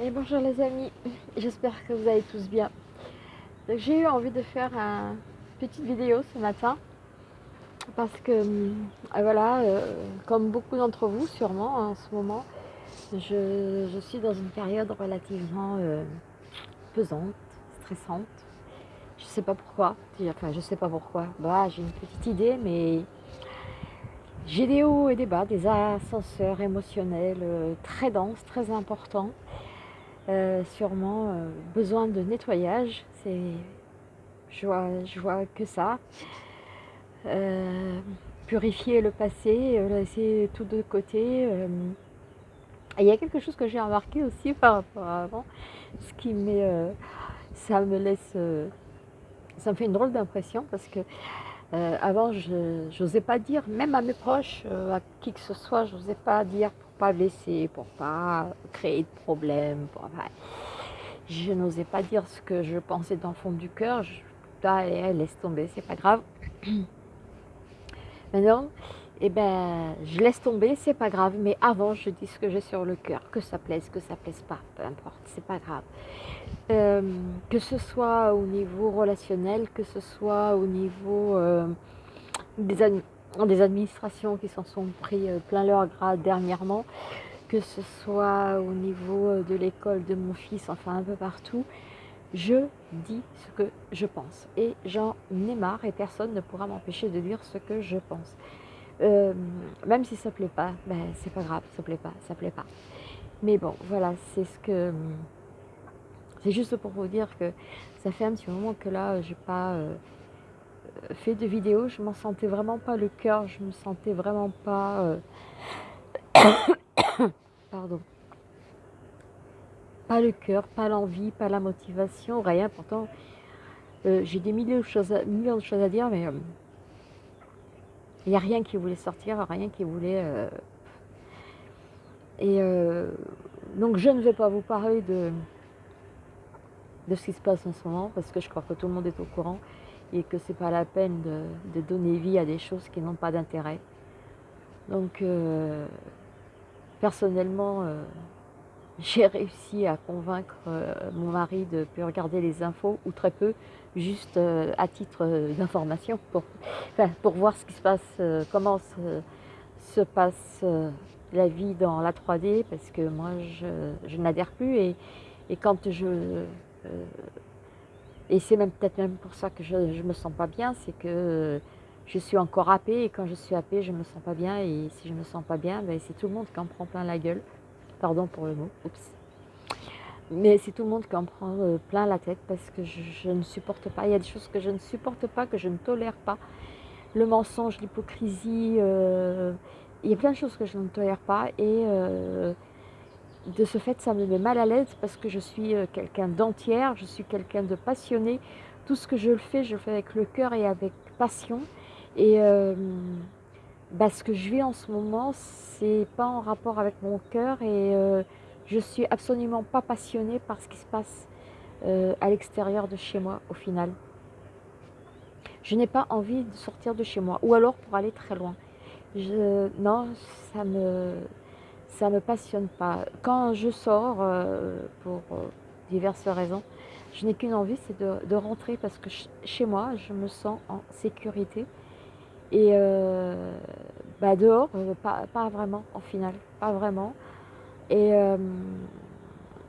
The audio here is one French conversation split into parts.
Bonjour les amis, j'espère que vous allez tous bien. J'ai eu envie de faire une petite vidéo ce matin parce que euh, voilà, euh, comme beaucoup d'entre vous sûrement en ce moment, je, suis dans une période relativement euh, pesante, stressante. Je sais pas pourquoi, enfin je sais pas pourquoi, bah, j'ai une petite idée mais j'ai des hauts et des bas, des ascenseurs émotionnels très denses, très importants. Euh, sûrement euh, besoin de nettoyage. C'est, je vois, que ça. Euh, purifier le passé, laisser tout de côté. il y a quelque chose que j'ai remarqué aussi par rapport à avant, ce qui met, ça me laisse, ça me fait une drôle d'impression parce que avant je n'osais pas dire, même à mes proches, à qui que ce soit, je n'osais pas dire pas blesser, pour pas créer de problèmes. Pour, je n'osais pas dire ce que je pensais dans le fond du cœur. Je, laisse tomber, c'est pas grave. Maintenant, eh ben, je laisse tomber, c'est pas grave. Mais avant, je dis ce que j'ai sur le cœur, que ça plaise, que ça plaise pas, peu importe, c'est pas grave. Euh, que ce soit au niveau relationnel, que ce soit au niveau euh, des, des administrations qui s'en sont pris euh, plein leur grade dernièrement, que ce soit au niveau euh, de l'école de mon fils, enfin un peu partout, je dis ce que je pense. Et j'en ai marre et personne ne pourra m'empêcher de dire ce que je pense. Euh, même si ça ne plaît pas, ben, c'est pas grave, ça plaît pas, ça plaît pas. Mais bon, voilà, c'est ce que... C'est juste pour vous dire que ça fait un petit moment que là, j'ai pas fait de vidéos, je m'en sentais vraiment pas le cœur, je me sentais vraiment pas... Euh, pardon. Pas le cœur, pas l'envie, pas la motivation, rien. Pourtant, euh, j'ai des millions de, choses à, millions de choses à dire, mais euh, il n'y a rien qui voulait sortir, rien qui voulait... Et donc je ne vais pas vous parler de, de ce qui se passe en ce moment, parce que je crois que tout le monde est au courant et que c'est pas la peine de, donner vie à des choses qui n'ont pas d'intérêt. Donc, euh, personnellement, euh, j'ai réussi à convaincre euh, mon mari de regarder les infos, ou très peu, juste à titre d'information, pour, pour voir ce qui se passe, comment se, passe la vie dans la 3D, parce que moi, je, n'adhère plus, et, quand je et c'est même peut-être même pour ça que je ne me sens pas bien, c'est que je suis encore happée et quand je suis happée, je ne me sens pas bien et si je ne me sens pas bien, ben, c'est tout le monde qui en prend plein la gueule. Pardon pour le mot, oups. Mais c'est tout le monde qui en prend euh, plein la tête parce que je, ne supporte pas. Il y a des choses que je ne supporte pas, que je ne tolère pas. Le mensonge, l'hypocrisie, euh, il y a plein de choses que je ne tolère pas et euh, de ce fait, ça me met mal à l'aise parce que je suis euh, quelqu'un d'entière, je suis quelqu'un de passionné. Tout ce que je fais, je le fais avec le cœur et avec passion. Et euh, bah, ce que je vis en ce moment, c'est pas en rapport avec mon cœur et euh, je suis absolument pas passionnée par ce qui se passe à l'extérieur de chez moi au final. Je n'ai pas envie de sortir de chez moi ou alors pour aller très loin. Non, ça me ça me passionne pas. Quand je sors, euh, pour euh, diverses raisons, je n'ai qu'une envie, c'est de, rentrer parce que chez moi, je me sens en sécurité. Et euh, bah dehors, pas, vraiment, en final, pas vraiment. Et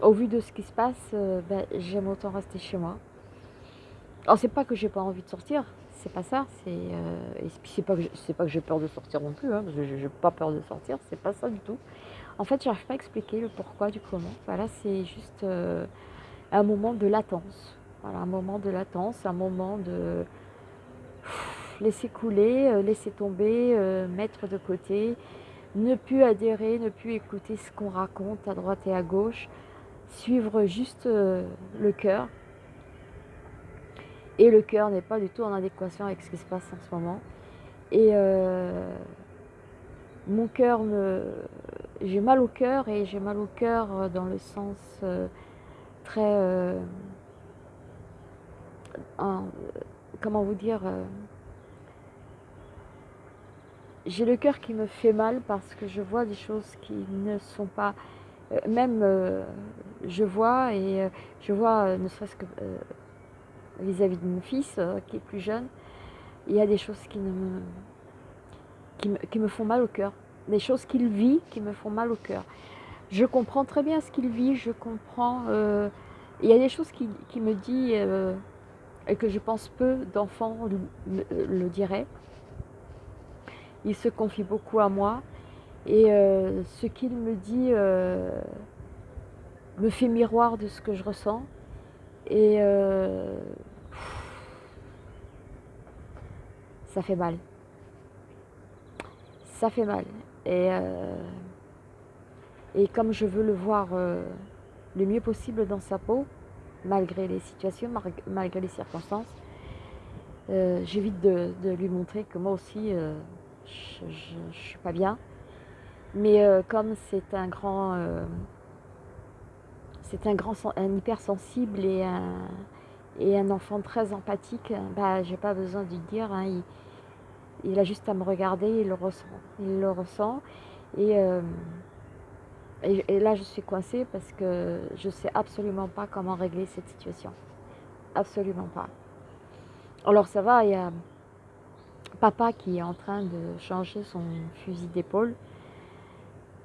au vu de ce qui se passe, bah, j'aime autant rester chez moi. Alors c'est pas que j'ai pas envie de sortir, c'est pas ça, c'est et c'est pas que pas que j'ai peur de sortir non plus, hein, parce que j'ai pas peur de sortir, c'est pas ça du tout. En fait, j'arrive pas à expliquer le pourquoi du comment. Voilà, c'est juste euh, un moment de latence. Voilà, un moment de latence, un moment de laisser couler, euh, laisser tomber, euh, mettre de côté, ne plus adhérer, ne plus écouter ce qu'on raconte à droite et à gauche, suivre juste le cœur. Et le cœur n'est pas du tout en adéquation avec ce qui se passe en ce moment. Et mon cœur me... J'ai mal au cœur et j'ai mal au cœur euh, dans le sens euh, très... Euh, comment vous dire J'ai le cœur qui me fait mal parce que je vois des choses qui ne sont pas même je vois, et je vois ne serait-ce que vis-à-vis de mon fils qui est plus jeune, il y a des choses qui, me, qui, me, font mal au cœur. Des choses qu'il vit qui me font mal au cœur. Je comprends très bien ce qu'il vit, je comprends... il y a des choses qui, qui me dit et que je pense peu d'enfants le, diraient. Il se confie beaucoup à moi et euh, ce qu'il me dit euh, me fait miroir de ce que je ressens et euh, ça fait mal. Ça fait mal. Et, et comme je veux le voir le mieux possible dans sa peau, malgré les situations, malgré les circonstances. Euh, j'évite de, lui montrer que moi aussi, euh, je ne suis pas bien. Mais euh, comme c'est un grand... c'est un grand, un hypersensible et un, enfant très empathique, bah, j'ai pas besoin de dire. Hein, il, a juste à me regarder, il le ressent. Il le ressent. Et et, là, je suis coincée parce que je sais absolument pas comment régler cette situation. Absolument pas. Alors ça va, il y a papa qui est en train de changer son fusil d'épaule,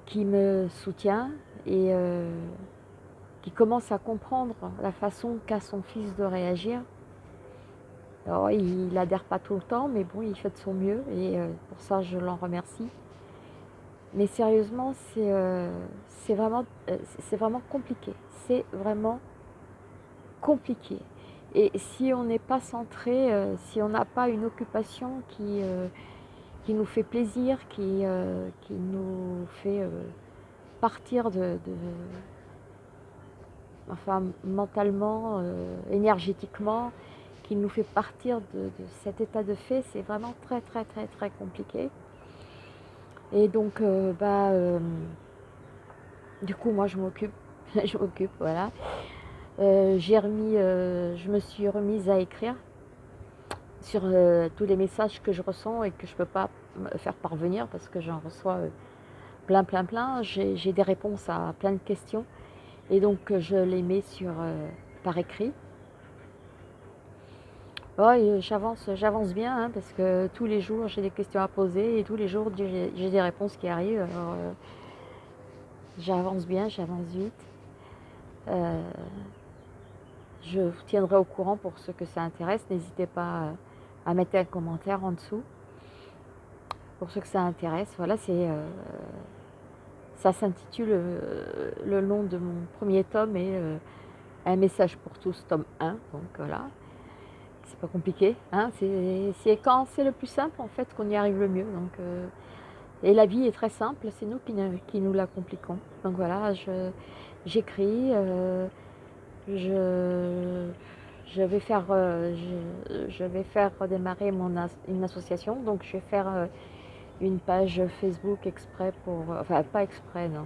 qui me soutient et euh, qui commence à comprendre la façon qu'a son fils de réagir. Alors, il n'adhère pas tout le temps, mais bon, il fait de son mieux et euh, pour ça, je l'en remercie. Mais sérieusement, c'est euh, vraiment, euh, vraiment compliqué. C'est vraiment compliqué. Et si on n'est pas centré, si on n'a pas une occupation qui, qui nous fait plaisir, qui, qui nous fait partir de, enfin mentalement, énergétiquement, qui nous fait partir de, cet état de fait, c'est vraiment très très très très compliqué. Et donc, euh, bah, euh, du coup, moi, je m'occupe, je m'occupe, voilà. Euh, j'ai remis, je me suis remise à écrire sur tous les messages que je ressens et que je ne peux pas faire parvenir parce que j'en reçois plein, plein, plein. J'ai des réponses à plein de questions et donc je les mets sur, par écrit. Oui, j'avance, j'avance bien hein, parce que tous les jours j'ai des questions à poser et tous les jours j'ai des réponses qui arrivent. Euh, j'avance bien, j'avance vite. Euh, je vous tiendrai au courant pour ceux que ça intéresse. N'hésitez pas à mettre un commentaire en dessous pour ceux que ça intéresse. Voilà, c'est euh, ça s'intitule le nom de mon premier tome et un message pour tous, tome 1. Donc voilà c'est pas compliqué. Hein c'est quand c'est le plus simple en fait qu'on y arrive le mieux. Donc, euh, et la vie est très simple, c'est nous qui, nous la compliquons. Donc voilà, j'écris, euh, je, vais faire, euh, je, vais faire redémarrer mon une association. Donc je vais faire une page Facebook exprès pour, enfin pas exprès non,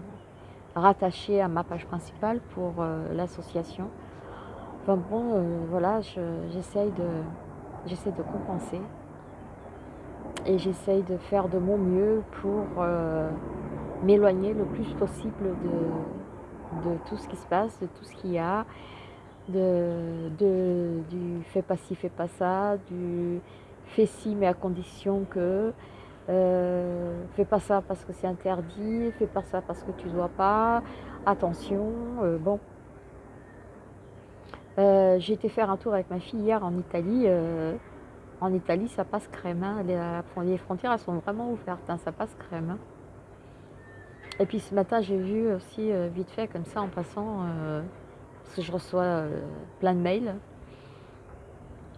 rattachée à ma page principale pour l'association. Enfin bon, euh, voilà, j'essaye de, j'essaie de compenser et j'essaye de faire de mon mieux pour euh, m'éloigner le plus possible de, de, tout ce qui se passe, de tout ce qu'il y a, de, du fais pas ci, fais pas ça, du fais ci mais à condition que, euh, fais pas ça parce que c'est interdit, fais pas ça parce que tu dois pas, attention, bon, euh, j'ai été faire un tour avec ma fille hier en Italie. Euh, en Italie, ça passe crème. Hein. Les, frontières, elles sont vraiment ouvertes. Hein. Ça passe crème. Hein. Et puis ce matin, j'ai vu aussi, euh, vite fait, comme ça, en passant, parce que je reçois plein de mails.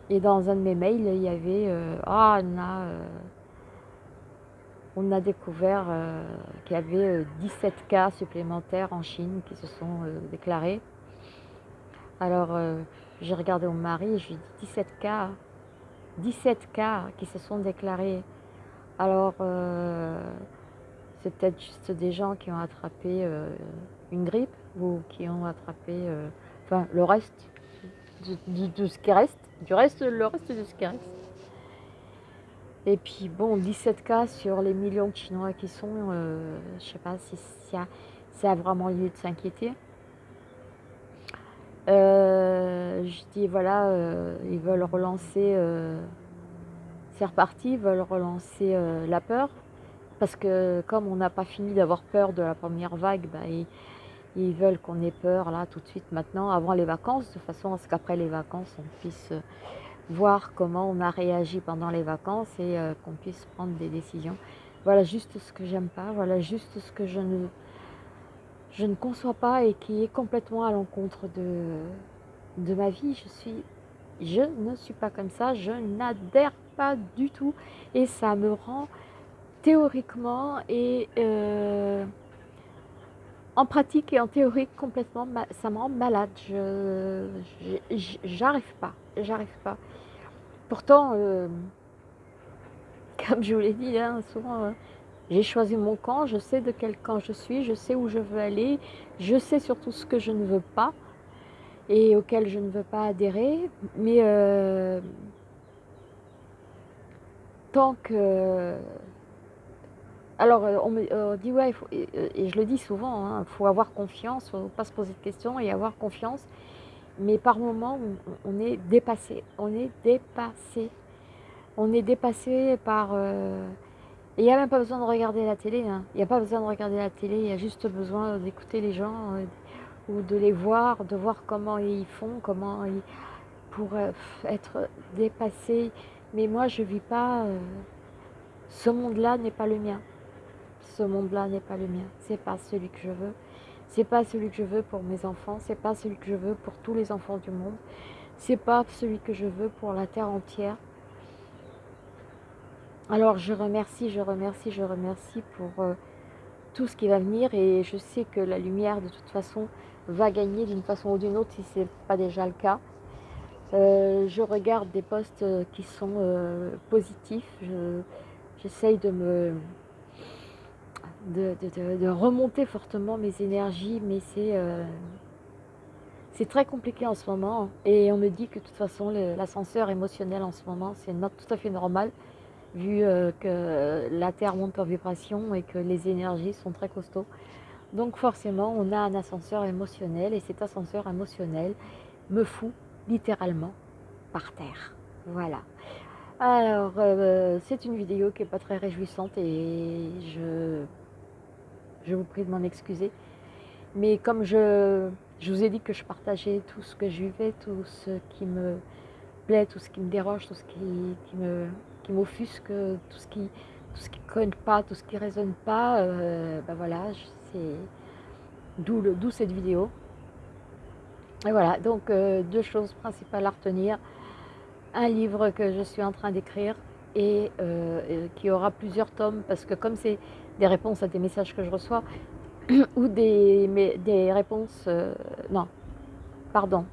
Et dans un de mes mails, il y avait Ah, on a, on a découvert qu'il y avait 17 cas supplémentaires en Chine qui se sont déclarés. Alors, euh, j'ai regardé mon mari et je lui ai dit 17 cas, 17 cas qui se sont déclarés. Alors, euh, c'est peut-être juste des gens qui ont attrapé euh, une grippe ou qui ont attrapé, le reste, du reste, le reste de ce qui reste. Et puis, bon, 17 cas sur les millions de Chinois qui sont, je sais pas si, ça a vraiment lieu de s'inquiéter. Euh, je dis voilà, euh, ils veulent relancer, euh, c'est reparti, ils veulent relancer la peur. Parce que comme on n'a pas fini d'avoir peur de la première vague, bah, ils, veulent qu'on ait peur là tout de suite maintenant, avant les vacances, de façon à ce qu'après les vacances, on puisse voir comment on a réagi pendant les vacances et qu'on puisse prendre des décisions. Voilà juste ce que j'aime pas, voilà juste ce que je ne je ne conçois pas et qui est complètement à l'encontre de, de ma vie. Je suis, je ne suis pas comme ça, je n'adhère pas du tout et ça me rend théoriquement et euh, en pratique et en théorie complètement, ça me rend malade. Je j'arrive pas, j'arrive pas. Pourtant, euh, comme je vous l'ai dit hein, souvent, hein, j'ai choisi mon camp, je sais de quel camp je suis, je sais où je veux aller, je sais surtout ce que je ne veux pas et auquel je ne veux pas adhérer. Mais euh, tant que... Alors, euh, on me dit, ouais, et je le dis souvent, il hein, faut avoir confiance, il faut pas se poser de questions et avoir confiance. Mais par moments, on, est dépassé, on est dépassé. On est dépassé par... Euh, et il n'y a même pas besoin de regarder la télé. Hein. Il n'y a pas besoin de regarder la télé. Il y a juste besoin d'écouter les gens euh, ou de les voir, de voir comment ils font, comment ils pourraient être dépassés. Mais moi, je ne vis pas... Euh, ce monde-là n'est pas le mien. Ce monde-là n'est pas le mien. C'est pas celui que je veux. C'est pas celui que je veux pour mes enfants. C'est pas celui que je veux pour tous les enfants du monde. C'est pas celui que je veux pour la terre entière. Alors je remercie, je remercie, je remercie pour euh, tout ce qui va venir et je sais que la lumière de toute façon va gagner d'une façon ou d'une autre si ce n'est pas déjà le cas. Euh, je regarde des posts euh, qui sont positifs, j'essaye de me de, remonter fortement mes énergies, mais c'est c'est très compliqué en ce moment et on me dit que de toute façon l'ascenseur émotionnel en ce moment c'est tout à fait normal vu euh, que la Terre monte en vibration et que les énergies sont très costauds. Donc forcément, on a un ascenseur émotionnel et cet ascenseur émotionnel me fout littéralement par terre. Voilà. Alors, euh, c'est une vidéo qui n'est pas très réjouissante et je, je vous prie de m'en excuser. Mais comme je, je vous ai dit que je partageais tout ce que je vivais, tout ce qui me plaît, tout ce qui me dérange, tout ce qui, qui me qui m'offusque, tout ce qui tout ce qui pas, tout ce qui résonne pas, euh, ben voilà, c'est d'où cette vidéo. Et voilà, donc euh, deux choses principales à retenir. Un livre que je suis en train d'écrire et euh, qui aura plusieurs tomes, parce que comme c'est des réponses à des messages que je reçois, ou des, des réponses, non, pardon,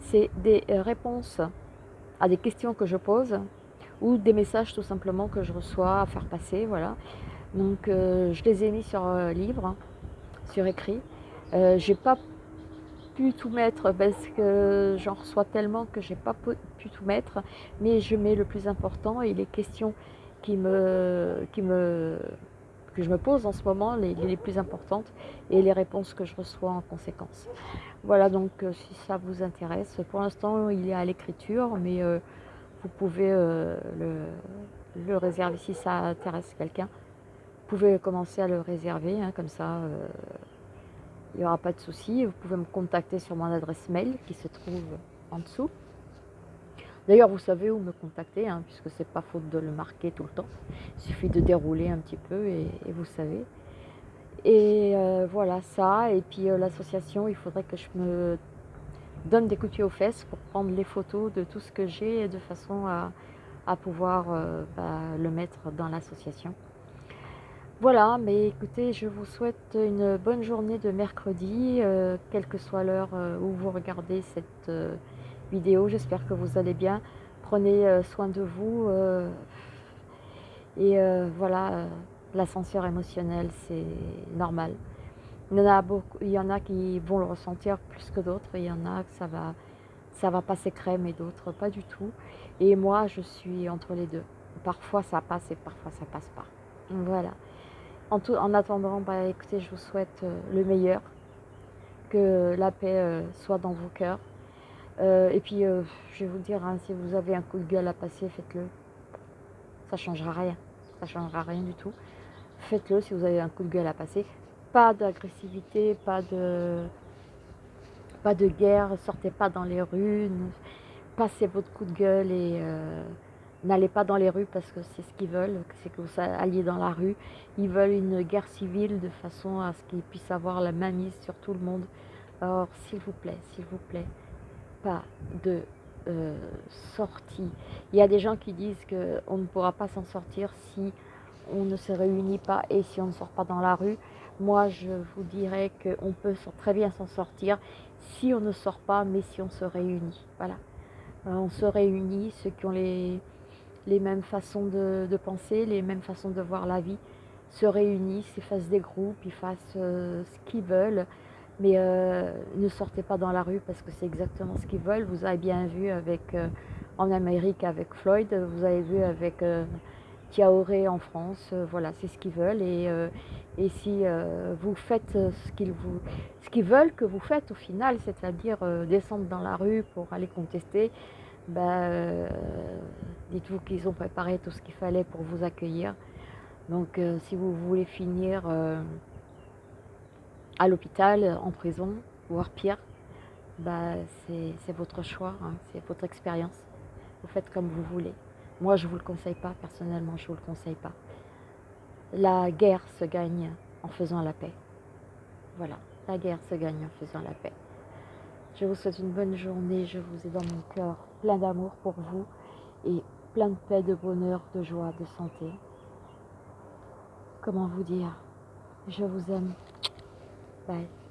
c'est des réponses à des questions que je pose, ou des messages tout simplement que je reçois à faire passer, voilà. Donc euh, je les ai mis sur euh, livre, sur écrit. Euh, j'ai pas pu tout mettre parce que j'en reçois tellement que j'ai pas pu tout mettre, mais je mets le plus important et les questions qui me, qui me, que je me pose en ce moment, les, les plus importantes, et les réponses que je reçois en conséquence. Voilà, donc si ça vous intéresse, pour l'instant il est à l'écriture, mais vous pouvez euh, le, réserver si ça intéresse quelqu'un. Vous pouvez commencer à le réserver, hein, comme ça euh, il n'y aura pas de souci. Vous pouvez me contacter sur mon adresse mail qui se trouve en dessous. D'ailleurs, vous savez où me contacter, hein, puisque c'est pas faute de le marquer tout le temps. Il suffit de dérouler un petit peu et, vous savez. Et euh, voilà ça. Et puis l'association, il faudrait que je me donne des coups de pied aux fesses pour prendre les photos de tout ce que j'ai de façon à, pouvoir euh, bah, le mettre dans l'association. Voilà, mais écoutez, je vous souhaite une bonne journée de mercredi, euh, quelle que soit l'heure euh, où vous regardez cette vidéo. J'espère que vous allez bien. Prenez soin de vous. et voilà, l'ascenseur émotionnel, c'est normal. Il y, en a beaucoup, il y en a qui vont le ressentir plus que d'autres, il y en a que ça va, ça va passer crème et d'autres pas du tout. Et moi, je suis entre les deux. Parfois ça passe et parfois ça passe pas. Voilà. En, tout, en attendant, bah, écoutez, je vous souhaite le meilleur, que la paix soit dans vos cœurs. Et puis, je vais vous dire, hein, si vous avez un coup de gueule à passer, faites-le. Ça changera rien. Ça changera rien du tout. Faites-le si vous avez un coup de gueule à passer. Pas d'agressivité, pas de, pas de guerre, sortez pas dans les rues, passez votre coup de gueule et euh, n'allez pas dans les rues parce que c'est ce qu'ils veulent, c'est que vous alliez dans la rue. Ils veulent une guerre civile de façon à ce qu'ils puissent avoir la main mise sur tout le monde. Alors, s'il vous plaît, s'il vous plaît, de euh, sortie. Il y a des gens qui disent qu'on ne pourra pas s'en sortir si on ne se réunit pas et si on ne sort pas dans la rue. Moi, je vous dirais qu'on peut très bien s'en sortir si on ne sort pas, mais si on se réunit. Voilà. Euh, on se réunit, ceux qui ont les, les mêmes façons de, penser, les mêmes façons de voir la vie, se réunissent, ils fassent des groupes, ils fassent euh, ce qu'ils veulent, mais euh, ne sortez pas dans la rue parce que c'est exactement ce qu'ils veulent. Vous avez bien vu avec, en Amérique avec Floyd, vous avez vu avec Tiaoré en France, voilà, c'est ce qu'ils veulent. Et, et si vous faites ce qu'ils vous, ce qu'ils veulent que vous faites au final, c'est-à-dire descendre dans la rue pour aller contester, ben, dites-vous qu'ils ont préparé tout ce qu'il fallait pour vous accueillir. Donc si vous voulez finir à l'hôpital, en prison, voire pire, ben, c'est votre choix, hein, c'est votre expérience. Vous faites comme vous voulez. Moi, je ne vous le conseille pas, personnellement, je ne vous le conseille pas. La guerre se gagne en faisant la paix. Voilà, la guerre se gagne en faisant la paix. Je vous souhaite une bonne journée, je vous ai dans mon cœur plein d'amour pour vous et plein de paix, de bonheur, de joie, de santé. Comment vous dire? Je vous aime. 拜。